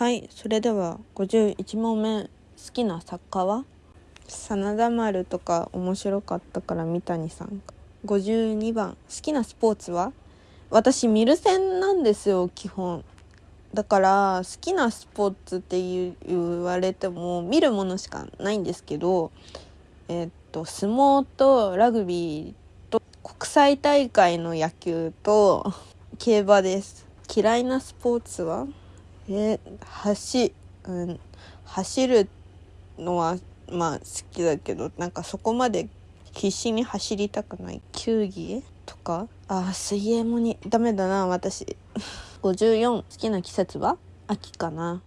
はいそれでは51問目好きな作家は？真田丸とか面白かったから三谷さん52番好きなスポーツは？私ミルセンなんですよ基本。だから好きなスポーツって言われても見るものしかないんですけどえ、っと相撲とラグビーと国際大会の野球と競馬です。嫌いなスポーツは？えー、走,、うん、走るのはまあ好きだけどなんかそこまで必死に走りたくない。球技とか？あ水泳もにダメだな私。54好きな季節は？秋かな。